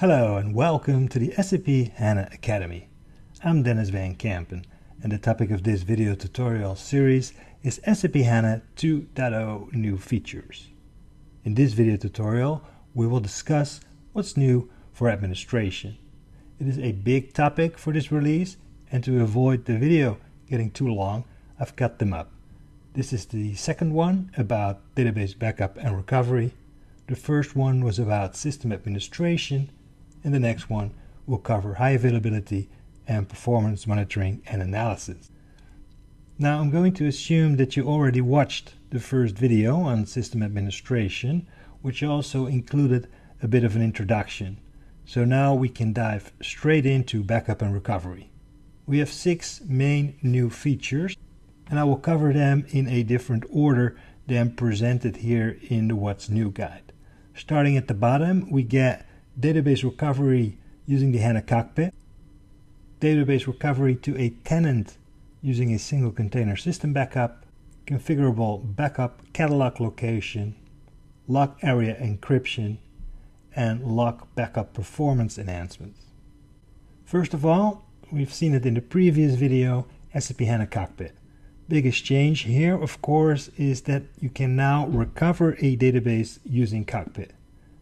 Hello and welcome to the SAP HANA Academy. I'm Denys Van Kempen and the topic of this video tutorial series is SAP HANA 2.0 new features. In this video tutorial we will discuss what's new for administration. It is a big topic for this release and to avoid the video getting too long I've cut them up. This is the second one about database backup and recovery. The first one was about system administration and the next one will cover high availability and performance monitoring and analysis. Now I'm going to assume that you already watched the first video on system administration, which also included a bit of an introduction. So now we can dive straight into backup and recovery. We have six main new features and I will cover them in a different order than presented here in the What's New guide. Starting at the bottom, we get database recovery using the HANA cockpit, database recovery to a tenant using a single container system backup, configurable backup catalog location, log area encryption, and log backup performance enhancements. First of all, we've seen it in the previous video, SAP HANA Cockpit. Biggest change here, of course, is that you can now recover a database using Cockpit.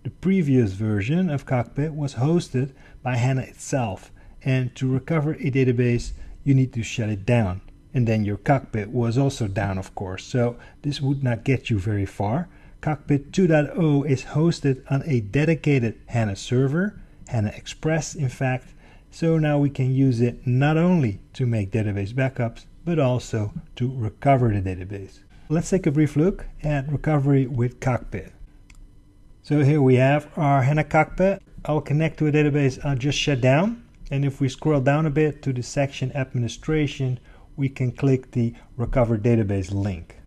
The previous version of Cockpit was hosted by HANA itself, and to recover a database, you need to shut it down. And then your Cockpit was also down, of course, so this would not get you very far. Cockpit 2.0 is hosted on a dedicated HANA server, HANA Express in fact, so now we can use it not only to make database backups, but also to recover the database. Let's take a brief look at recovery with Cockpit. So here we have our HANA cockpit. I'll connect to a database I'll just shut down. And if we scroll down a bit to the section administration, we can click the recover database link.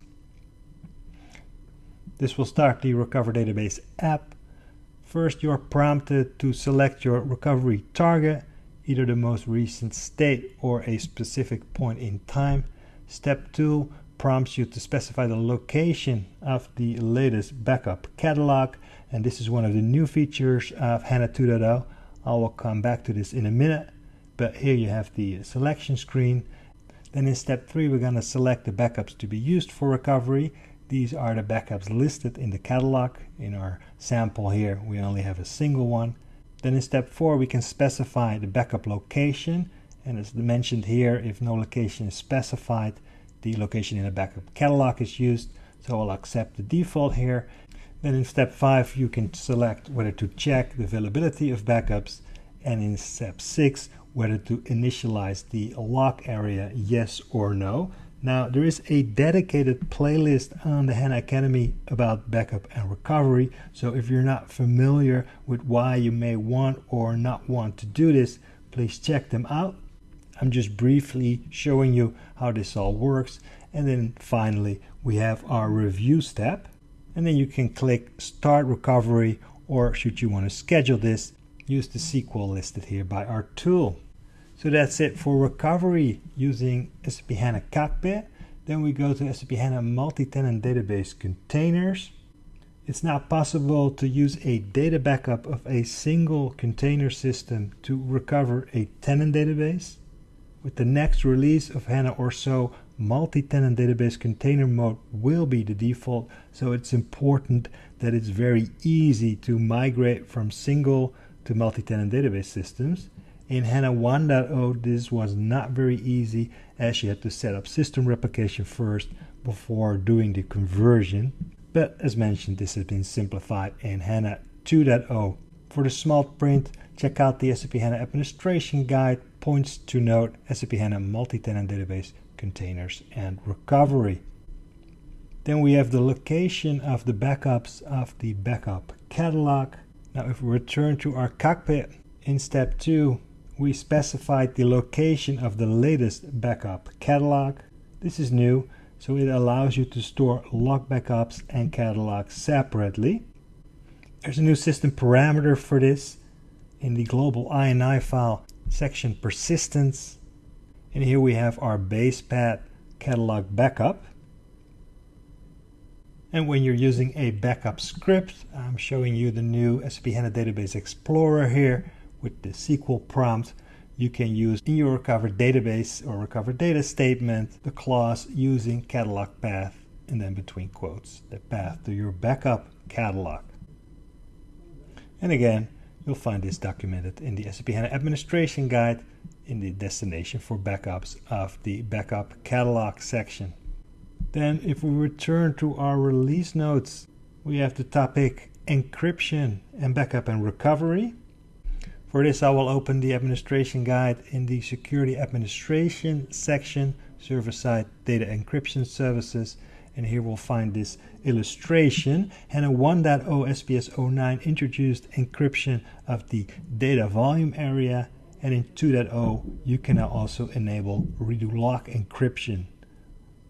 This will start the recover database app. First, you're prompted to select your recovery target, either the most recent state or a specific point in time. Step two prompts you to specify the location of the latest backup catalog and this is one of the new features of HANA 2.0. I will come back to this in a minute, but here you have the selection screen. Then in step three, we're going to select the backups to be used for recovery. These are the backups listed in the catalog. In our sample here, we only have a single one. Then in step four, we can specify the backup location. And as mentioned here, if no location is specified, the location in the backup catalog is used. So I'll accept the default here. Then in step 5 you can select whether to check the availability of backups and in step 6 whether to initialize the log area yes or no. Now there is a dedicated playlist on the HANA Academy about backup and recovery so if you're not familiar with why you may want or not want to do this please check them out. I'm just briefly showing you how this all works and then finally we have our review step and then you can click start recovery or should you want to schedule this use the SQL listed here by our tool. So that's it for recovery using SAP HANA Cockpit. Then we go to SAP HANA multi-tenant database containers. It's now possible to use a data backup of a single container system to recover a tenant database. With the next release of HANA or so, multi-tenant database container mode will be the default. So it's important that it's very easy to migrate from single to multi-tenant database systems. In HANA 1.0 this was not very easy as you had to set up system replication first before doing the conversion. But as mentioned this has been simplified in HANA 2.0 for the small print check out the SAP HANA administration guide points to note SAP HANA multi-tenant database containers and recovery. Then we have the location of the backups of the backup catalog. Now if we return to our cockpit in step 2 we specified the location of the latest backup catalog. This is new so it allows you to store log backups and catalogs separately. There's a new system parameter for this in the global INI file section persistence and here we have our base path catalog backup. And when you're using a backup script, I'm showing you the new SAP HANA Database Explorer here with the SQL prompt. You can use in your recover database or recover data statement the clause using catalog path and then between quotes the path to your backup catalog. And again, you'll find this documented in the SAP HANA Administration Guide in the destination for backups of the backup catalog section. Then if we return to our release notes, we have the topic encryption and backup and recovery. For this, I will open the administration guide in the security administration section, server-side data encryption services, and here we'll find this illustration. HANA 1.0 SPS 09 introduced encryption of the data volume area, and in 2.0 you can now also enable redo log encryption.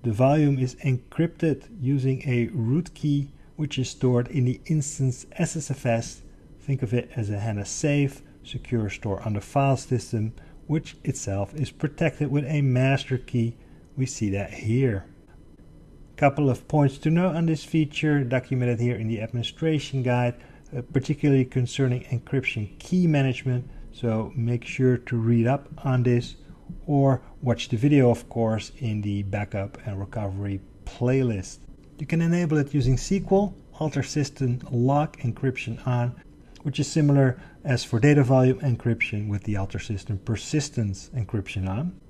The volume is encrypted using a root key which is stored in the instance SSFS. Think of it as a HANA safe, secure store on the file system, which itself is protected with a master key. We see that here. Couple of points to note on this feature documented here in the administration guide, uh, particularly concerning encryption key management. So make sure to read up on this or watch the video of course in the backup and recovery playlist. You can enable it using SQL, alter system log encryption on, which is similar as for data volume encryption with the alter system persistence encryption on.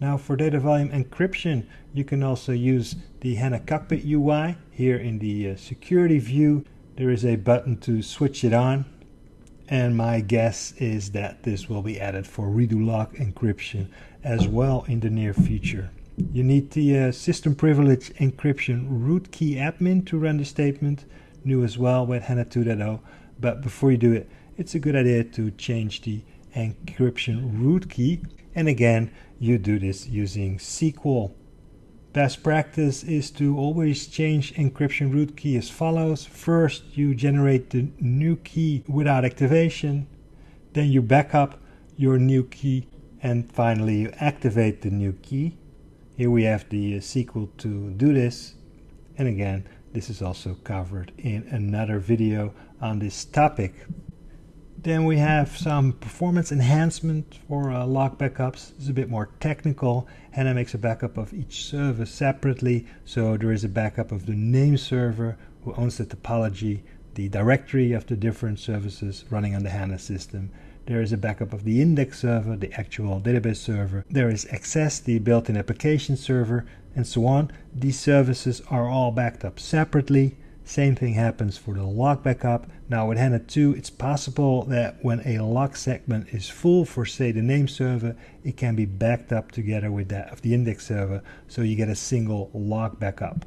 Now for data volume encryption, you can also use the HANA Cockpit UI. Here in the uh, security view, there is a button to switch it on and my guess is that this will be added for redo log encryption as well in the near future. You need the uh, system privilege encryption root key admin to run the statement, new as well with HANA 2.0, but before you do it, it's a good idea to change the encryption root key, and again, you do this using SQL. Best practice is to always change encryption root key as follows. First, you generate the new key without activation. Then you backup your new key. And finally, you activate the new key. Here we have the uh, SQL to do this. And again, this is also covered in another video on this topic. Then we have some performance enhancement for uh, log backups. It's a bit more technical. HANA makes a backup of each service separately. So there is a backup of the name server who owns the topology, the directory of the different services running on the HANA system. There is a backup of the index server, the actual database server. There is XS, the built-in application server, and so on. These services are all backed up separately. Same thing happens for the log backup. Now with HANA 2, it's possible that when a log segment is full for say the name server, it can be backed up together with that of the index server, so you get a single log backup.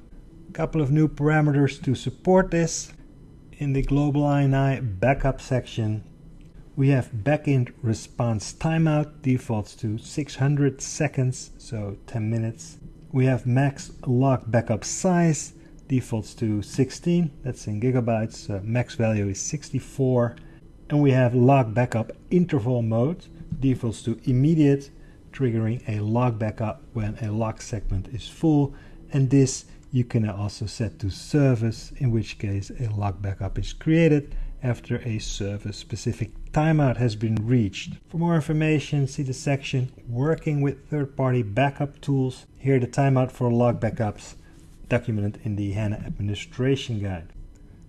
Couple of new parameters to support this. In the global INI backup section, we have backend response timeout defaults to 600 seconds, so 10 minutes. We have max log backup size defaults to 16 that's in gigabytes. Uh, max value is 64 and we have log backup interval mode. Defaults to immediate triggering a log backup when a log segment is full. And this you can also set to service in which case a log backup is created after a service specific timeout has been reached. For more information see the section working with third-party backup tools. Here the timeout for log backups documented in the HANA Administration Guide.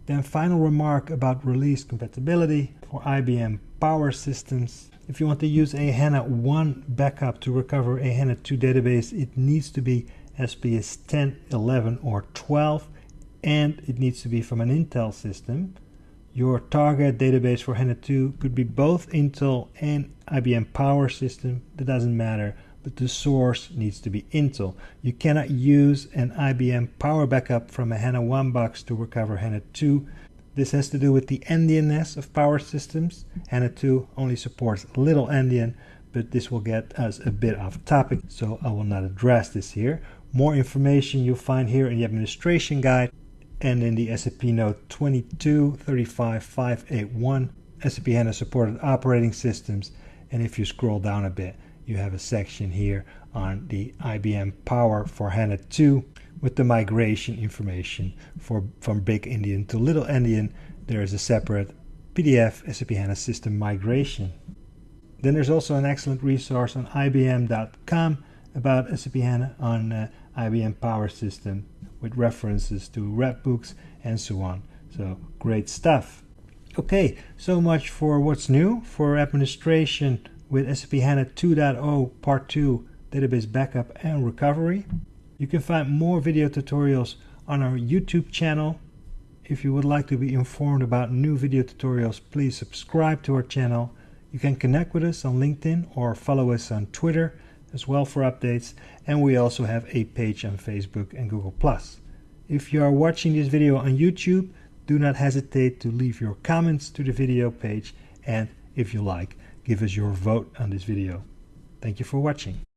Then final remark about release compatibility for IBM Power Systems. If you want to use a HANA 1 backup to recover a HANA 2 database, it needs to be SPS 10, 11 or 12 and it needs to be from an Intel system. Your target database for HANA 2 could be both Intel and IBM Power System, that doesn't matter but the source needs to be Intel. You cannot use an IBM Power Backup from a HANA 1 box to recover HANA 2. This has to do with the endianness of power systems. HANA 2 only supports little endian, but this will get us a bit off topic, so I will not address this here. More information you'll find here in the administration guide and in the SAP note 2235581 SAP HANA supported operating systems. And if you scroll down a bit, you have a section here on the IBM Power for HANA 2 with the migration information for from Big Endian to Little Endian. There is a separate PDF SAP HANA system migration. Then there's also an excellent resource on IBM.com about SAP HANA on uh, IBM Power System with references to Redbooks and so on. So great stuff. Okay, so much for what's new for administration with SAP HANA 2.0 Part 2 Database Backup and Recovery. You can find more video tutorials on our YouTube channel. If you would like to be informed about new video tutorials, please subscribe to our channel. You can connect with us on LinkedIn or follow us on Twitter as well for updates. And we also have a page on Facebook and Google+. If you are watching this video on YouTube, do not hesitate to leave your comments to the video page and if you like, give us your vote on this video. Thank you for watching.